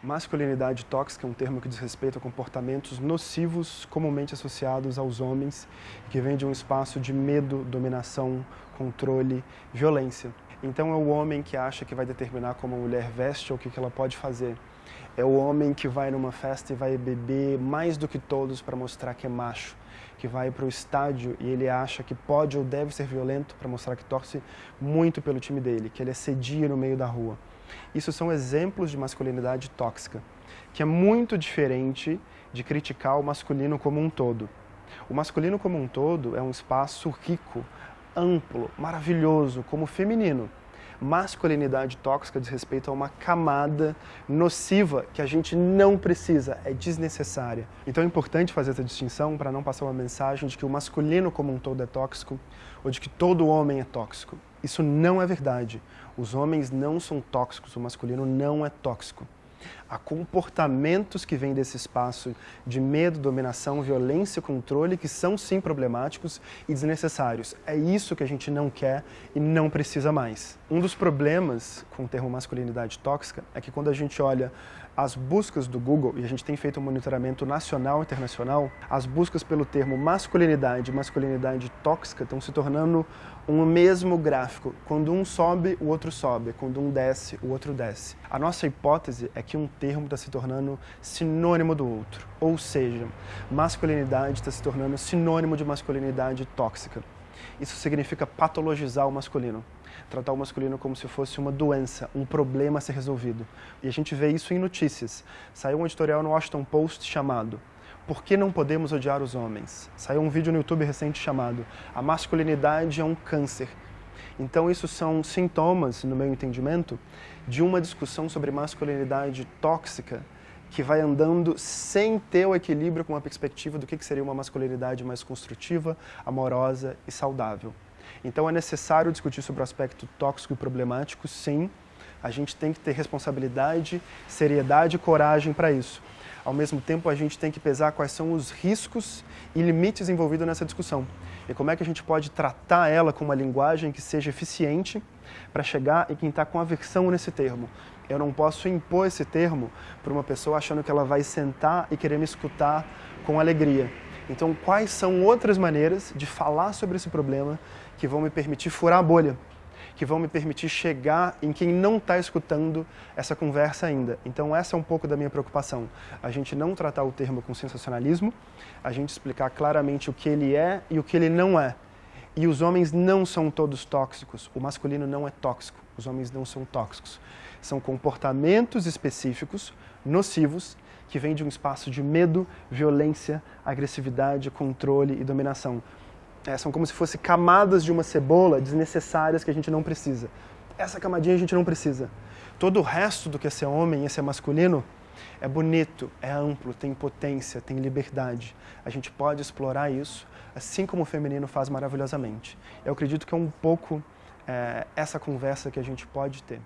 Masculinidade tóxica é um termo que diz respeito a comportamentos nocivos comumente associados aos homens, que vem de um espaço de medo, dominação, controle, violência. Então é o homem que acha que vai determinar como a mulher veste ou o que ela pode fazer. É o homem que vai numa festa e vai beber mais do que todos para mostrar que é macho, que vai para o estádio e ele acha que pode ou deve ser violento para mostrar que torce muito pelo time dele, que ele assedia no meio da rua. Isso são exemplos de masculinidade tóxica, que é muito diferente de criticar o masculino como um todo. O masculino como um todo é um espaço rico, amplo, maravilhoso, como o feminino. Masculinidade tóxica diz respeito a uma camada nociva que a gente não precisa, é desnecessária. Então é importante fazer essa distinção para não passar uma mensagem de que o masculino como um todo é tóxico ou de que todo homem é tóxico. Isso não é verdade. Os homens não são tóxicos, o masculino não é tóxico. Há comportamentos que vêm desse espaço de medo, dominação, violência, controle, que são sim problemáticos e desnecessários. É isso que a gente não quer e não precisa mais. Um dos problemas com o termo masculinidade tóxica é que quando a gente olha as buscas do Google, e a gente tem feito um monitoramento nacional e internacional, as buscas pelo termo masculinidade e masculinidade tóxica estão se tornando um mesmo gráfico. Quando um sobe, o outro sobe. Quando um desce, o outro desce. A nossa hipótese é que um termo está se tornando sinônimo do outro. Ou seja, masculinidade está se tornando sinônimo de masculinidade tóxica. Isso significa patologizar o masculino tratar o masculino como se fosse uma doença, um problema a ser resolvido. E a gente vê isso em notícias. Saiu um editorial no Washington Post chamado Por que não podemos odiar os homens? Saiu um vídeo no YouTube recente chamado A masculinidade é um câncer. Então isso são sintomas, no meu entendimento, de uma discussão sobre masculinidade tóxica que vai andando sem ter o equilíbrio com a perspectiva do que seria uma masculinidade mais construtiva, amorosa e saudável. Então é necessário discutir sobre o aspecto tóxico e problemático, sim. A gente tem que ter responsabilidade, seriedade e coragem para isso. Ao mesmo tempo, a gente tem que pesar quais são os riscos e limites envolvidos nessa discussão. E como é que a gente pode tratar ela com uma linguagem que seja eficiente para chegar em quem está com aversão nesse termo. Eu não posso impor esse termo para uma pessoa achando que ela vai sentar e querer me escutar com alegria. Então, quais são outras maneiras de falar sobre esse problema que vão me permitir furar a bolha, que vão me permitir chegar em quem não está escutando essa conversa ainda. Então, essa é um pouco da minha preocupação. A gente não tratar o termo com sensacionalismo, a gente explicar claramente o que ele é e o que ele não é. E os homens não são todos tóxicos. O masculino não é tóxico. Os homens não são tóxicos. São comportamentos específicos, nocivos, que vem de um espaço de medo, violência, agressividade, controle e dominação. É, são como se fossem camadas de uma cebola desnecessárias que a gente não precisa. Essa camadinha a gente não precisa. Todo o resto do que é ser homem e ser masculino é bonito, é amplo, tem potência, tem liberdade. A gente pode explorar isso, assim como o feminino faz maravilhosamente. Eu acredito que é um pouco é, essa conversa que a gente pode ter.